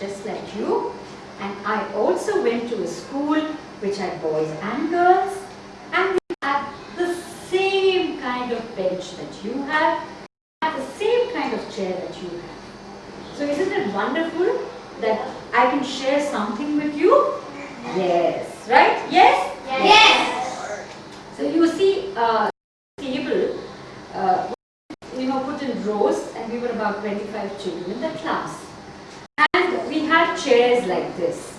just like you. And I also went to a school which had boys and girls. And we had the same kind of bench that you have, had the same kind of chair that you have. So isn't it wonderful that I can share something with you? Yes, right? Yes? Yes. So you see uh, table, uh, you know, put in rows and we were about 25 children in the class. And we had chairs like this.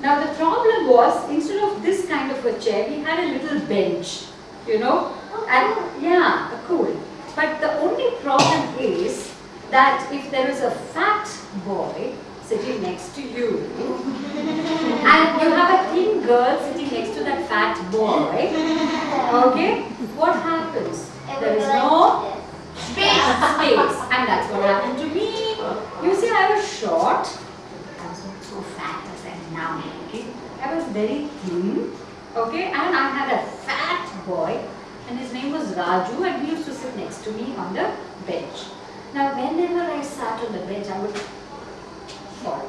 Now the problem was, instead of this kind of a chair, we had a little bench, you know. And yeah, cool. But the only problem is that if there is a fat boy sitting next to you, and you have a thin girl sitting next to that fat boy, okay, what happens? There is no space, space, and that's what happened to me. You see, I was short. I was not so fat as I am now. Okay, I was very thin. Okay, and I had a fat boy, and his name was Raju, and he used to sit to me on the bench. Now, whenever I sat on the bench, I would fall.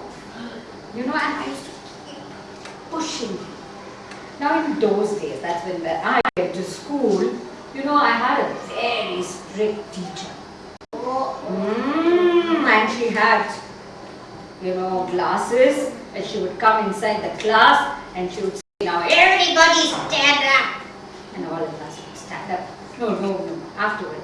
You know, and I used to keep pushing. Now, in those days, that's when I went to school, you know, I had a very strict teacher. Mm, and she had, you know, glasses, and she would come inside the class, and she would say, now everybody stand up. And all of us would stand up. No, no, no, afterwards?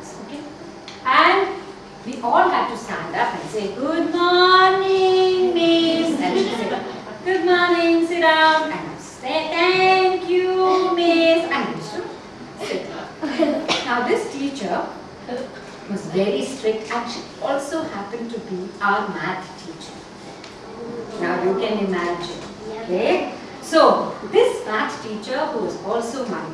And we all had to stand up and say, good morning, miss. And she said, good morning, sit down. And I say, thank you, miss. And I used to sit. Now this teacher was very strict and she also happened to be our math teacher. Now you can imagine, okay? So this math teacher who was also my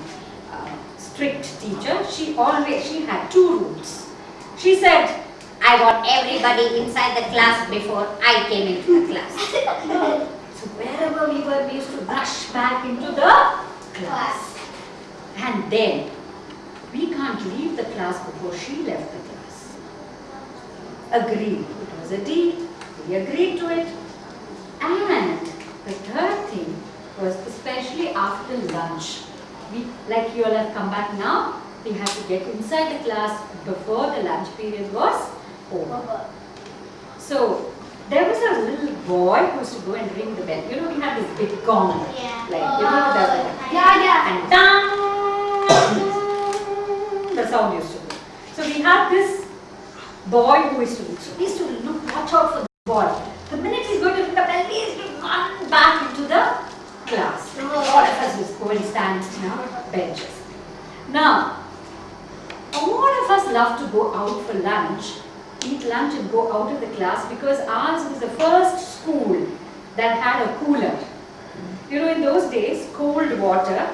uh, strict teacher, she always, she had two rules. She said, I want everybody inside the class before I came into the class. so wherever we were, we used to rush back into the class. And then, we can't leave the class before she left the class. Agreed. It was a deal. We agreed to it. And the third thing was especially after lunch. We, like you all have come back now, we had to get inside the class before the lunch period was over. So there was a little boy who used to go and ring the bell. You know, we had this big gong. Yeah. Like, you know, the, oh, Yeah, yeah. and dang, the sound used to go. So we had this boy who used to, so we used to look, watch out for the boy. The minute he's going to ring the bell, we used to run back into the class. Oh. All of us would go and stand in our benches. Now, all of us love to go out for lunch, eat lunch and go out of the class because ours was the first school that had a cooler. You know, in those days, cold water,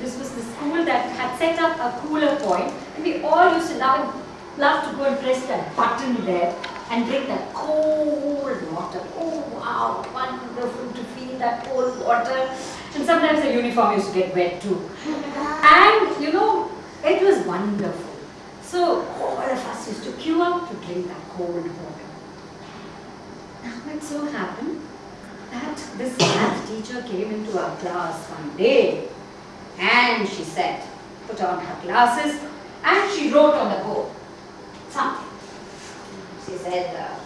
this was the school that had set up a cooler point and we all used to love, love to go and press that button there and drink that cold water. Oh wow, wonderful to feel that cold water. And sometimes the uniform used to get wet too. And you know, it was wonderful. So all of us used to queue up to drink that cold water. Now it so happened that this math teacher came into our class one day and she said, put on her glasses and she wrote on the board something. She said, uh?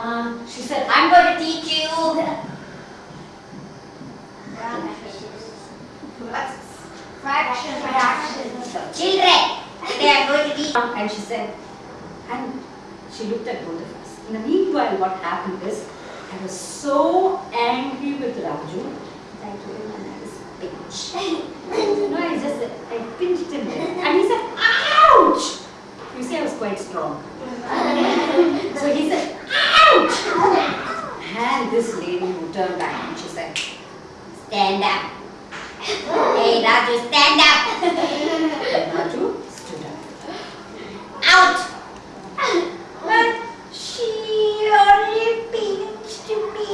Um, she said, I'm going to teach you Fraction, fraction. Children, today I'm going to teach And she said, and she looked at both of us. In the meanwhile, what happened is, I was so angry with Raju that I told him I was pinch. no, I just, I pinched him. And he said, ouch! You see, I was quite strong. so he said, ouch! And this lady who turned back and she said, stand up hey Raju, stand up. Raju stood up. Out. But she only pinched me.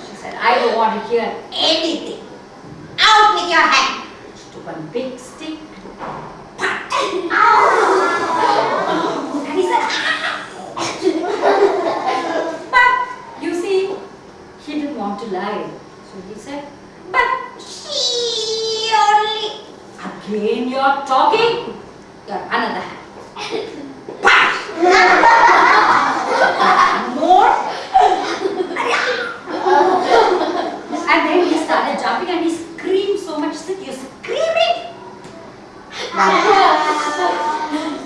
she said, I don't want to hear anything. Out with your hand. She took one big stick. Pat. and he said, ah. you see, he didn't want to lie. He said, but she only... Again you are talking? Your another hand. More? and then he started jumping and he screamed so much that you're screaming.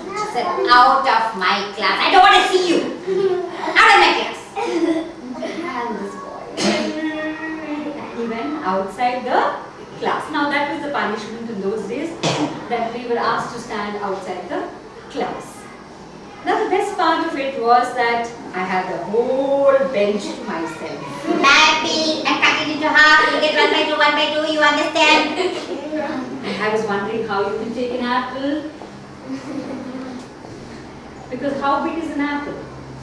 she said, out of my class. I don't want to see you. Outside the class. Now that was the punishment in those days that we were asked to stand outside the class. Now the best part of it was that I had the whole bench to myself. Happy and cut it into half. You get one by two, one by two. You understand? And I was wondering how you can take an apple. Because how big is an apple?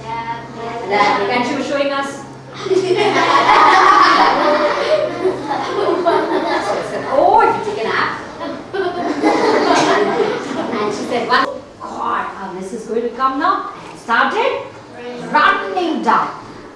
That big. And she was showing us. said, one. God, how this is going to come now. Started running down.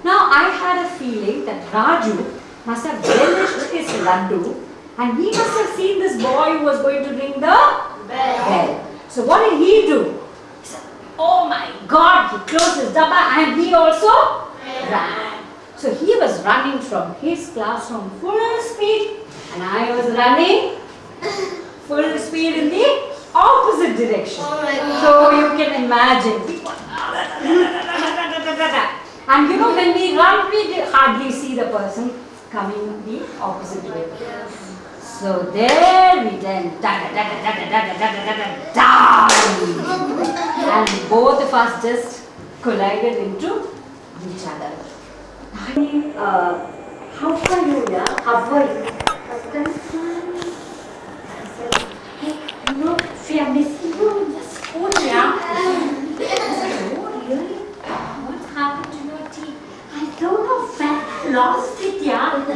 Now I had a feeling that Raju must have relished his laddu and he must have seen this boy who was going to ring the bell. So what did he do? He said, oh my God, he closed his dabba and he also ran. So he was running from his classroom full speed and I was running full speed in the opposite direction. So you can imagine. And you know when we run, we hardly see the person coming the opposite way. So there we then da da da da da da da da da da da down. And both of us just collided into each other. Uh, how are you, yeah? How are you? You know, we are missing you in the school, yeah? I oh, really? What happened to your teeth? I don't know, I lost it, yeah? and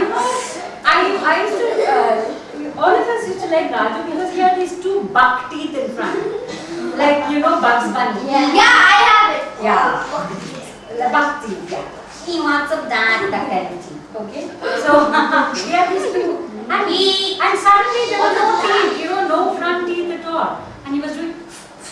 you know, I, I used to, uh, all of us used to like Raju because he had these two buck teeth in front. Like, you know, Bugs Bunny. Yeah, I have it. Yeah. Buck teeth, yeah. He wants of that, that kind of teeth. Okay? So, we have these two. And he, and suddenly there was no teeth, you know, no front teeth at all. And he was doing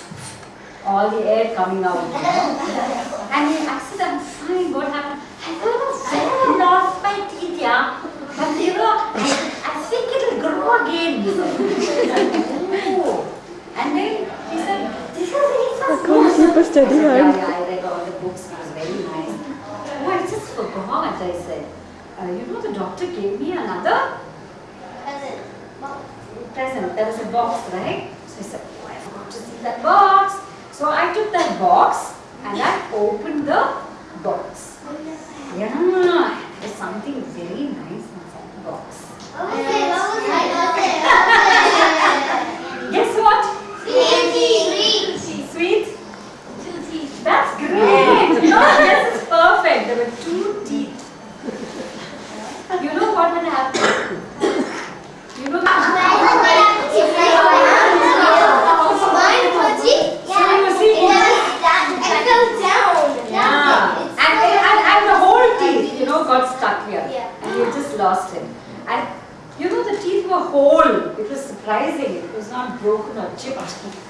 all the air coming out. And he, I said, I'm fine, what happened? I don't know where I lost my teeth, yeah. But you know, I, I think it'll grow again, he said. Oh. And then he said, this is really fast. Come keep a steady Yeah, hand. yeah, I read all the books, it was very nice. Oh, I just forgot, I said. Uh, you know, the doctor gave me another present. There was a box, right? So I said, oh, I forgot to see that box. So I took that box and I opened the box. Yeah, there's something very nice inside the box. Okay, Guess tinha pastor.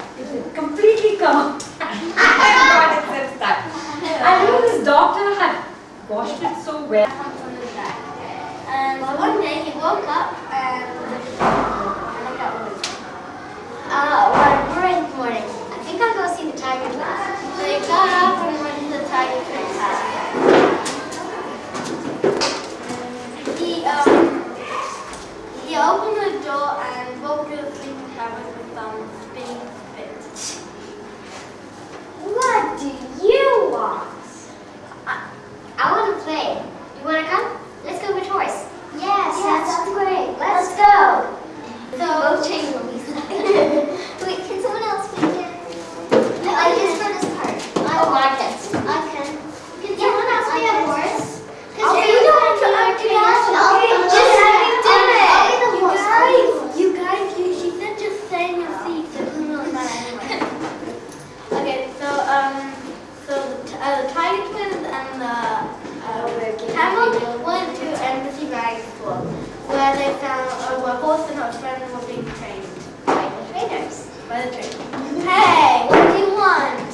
where they found our horse and our friend were being trained by the trainers. By the trainers. Hey, what do you want?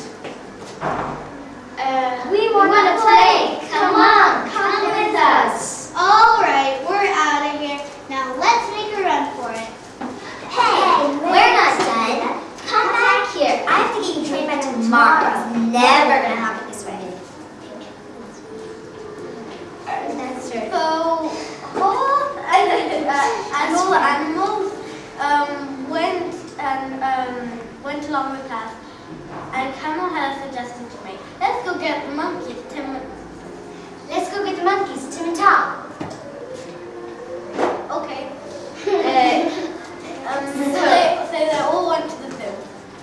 Uh, we want to play. play. Come, come on, come, come with us. All right, we're out of here. Now let's make a run for it. Hey, we're not done. Come back here. I have to get you trained by tomorrow. It's never gonna happen this way. That's. So, both uh, animal animals um, went and um, went along the path, and Camel had suggested to me, let's go get the monkeys. Tim, Let's go get the monkeys, Tim and Tom. okay. Uh, um, so, they, so they all went to the zoo.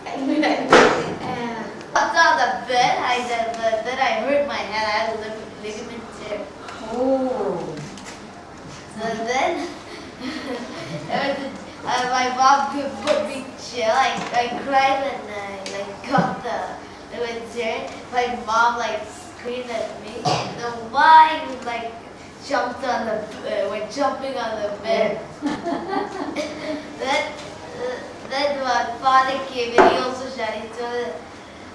Uh, Hopped on the bed, I did, but then I hurt my head. I had a ligament tear. Oh. So then, was, uh, my mom could put me chill. I, I cried and I like got the ligament tear. My mom like screamed at me. The wine like jumped on the uh, went jumping on the bed. then, uh, then my father came and he also shouted. Told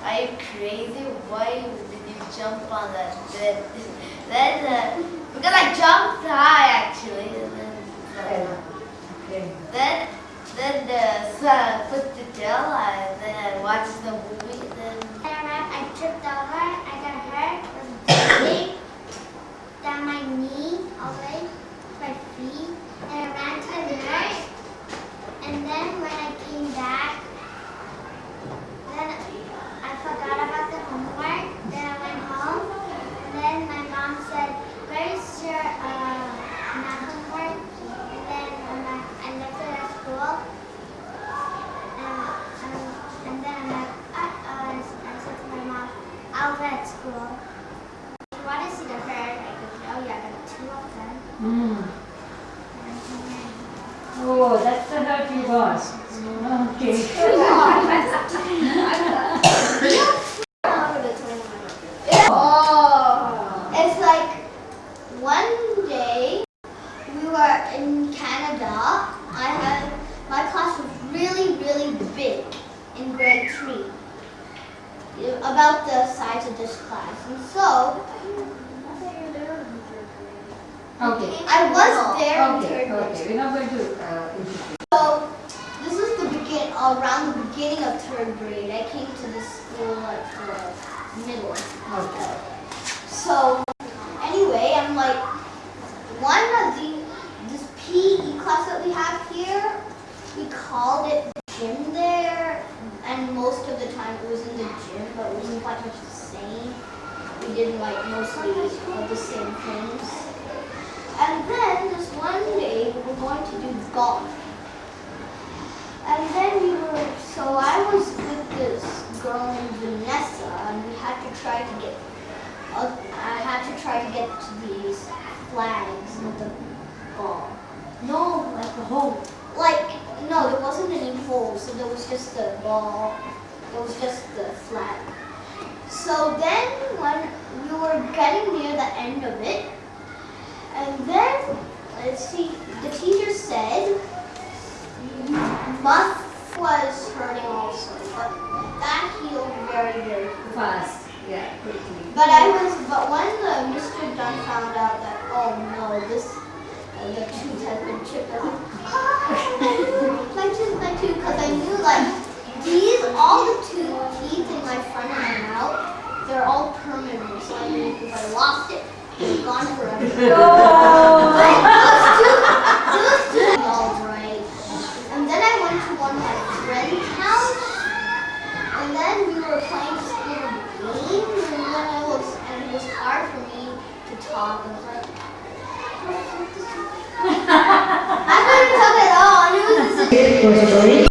are you crazy? Why did you jump on that bed? then, uh, because I jumped high actually, Then, then uh, so I put the gel and then I watched the movie, then, I tripped over, I got hurt, was bleeding down my knee, all the way my feet, and I ran to the nurse. And then when I came back, then I forgot about the homework. Then I went home, and then my mom said, "Where's your uh, math homework?" And then I'm like, I left it at school. And, um, and then I'm like, uh, uh, I said to my mom, I'll be at school. You want to see the herd? I go, oh yeah, I got two of them. Mm. And Oh, that's the hurt you got. Okay. Oh, it's like one day we were in Canada. I had my class was really, really big in grade three, about the size of this class, and so Okay. I was there in Okay, okay. We're not going to uh. So this is the begin around the beginning of third grade. I came to this school like for middle. Okay. So anyway, I'm like one of the this PE class that we have here. We called it gym there, and most of the time it was in the gym, but it wasn't quite much the same. We did like mostly of the same things. And then this one day we were going to do golf. And then we were, so I was with this girl named Vanessa, and we had to try to get, uh, I had to try to get to these flags with the ball. No, like the hole. Like, no, there wasn't any hole, so there was just the ball, it was just the flag. So then when we were getting near the end of it, and then, let's see, the teacher said, Muff was hurting also, but that healed very, very quickly. Fast. Yeah, quickly. But I was, but when the Mr. Dunn found out that, oh no, this, uh, the tooth has been chipped, I was like, ah, my tooth, my tooth, because I knew like, these, all the tooth, teeth in my front of my mouth, they're all permanent, so I knew if I lost it, gone forever. But those two, those two, all right. And then I went to one of my friend's house, and then we were playing this little game, and then I was, and it was hard for me to talk. I was like, I couldn't talk at all, and it was just.